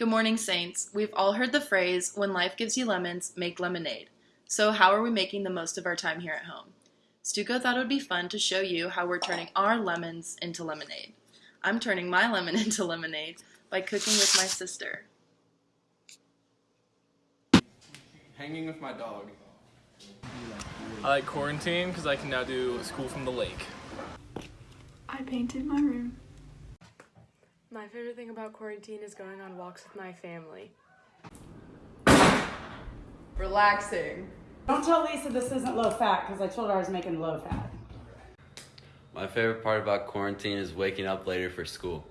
Good morning, Saints. We've all heard the phrase, when life gives you lemons, make lemonade. So, how are we making the most of our time here at home? Stuco thought it would be fun to show you how we're turning our lemons into lemonade. I'm turning my lemon into lemonade by cooking with my sister. Hanging with my dog. I like quarantine because I can now do school from the lake. I painted my room. My favorite thing about quarantine is going on walks with my family. Relaxing. Don't tell Lisa this isn't low fat because I told her I was making low fat. My favorite part about quarantine is waking up later for school.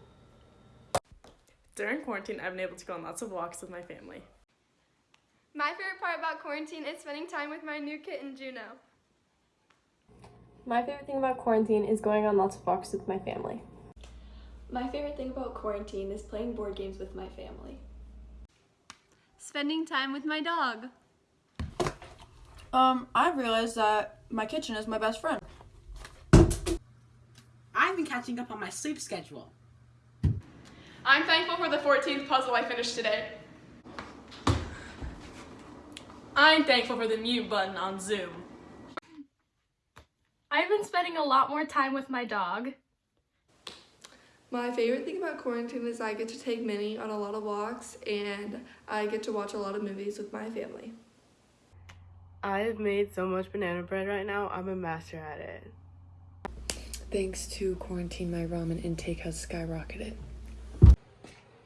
During quarantine, I've been able to go on lots of walks with my family. My favorite part about quarantine is spending time with my new kitten, Juno. My favorite thing about quarantine is going on lots of walks with my family. My favorite thing about quarantine is playing board games with my family. Spending time with my dog. Um, I realized that my kitchen is my best friend. I've been catching up on my sleep schedule. I'm thankful for the 14th puzzle I finished today. I'm thankful for the mute button on Zoom. I've been spending a lot more time with my dog. My favorite thing about quarantine is I get to take Minnie on a lot of walks and I get to watch a lot of movies with my family. I have made so much banana bread right now, I'm a master at it. Thanks to quarantine, my ramen intake has skyrocketed.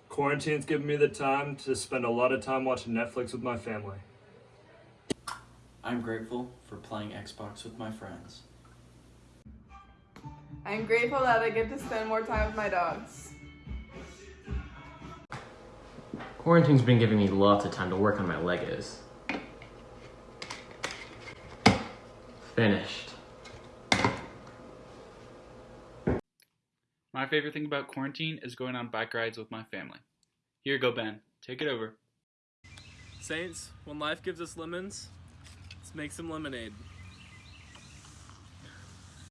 Quarantine's given me the time to spend a lot of time watching Netflix with my family. I'm grateful for playing Xbox with my friends. I'm grateful that I get to spend more time with my dogs. Quarantine's been giving me lots of time to work on my Legos. Finished. My favorite thing about quarantine is going on bike rides with my family. Here you go, Ben. Take it over. Saints, when life gives us lemons, let's make some lemonade.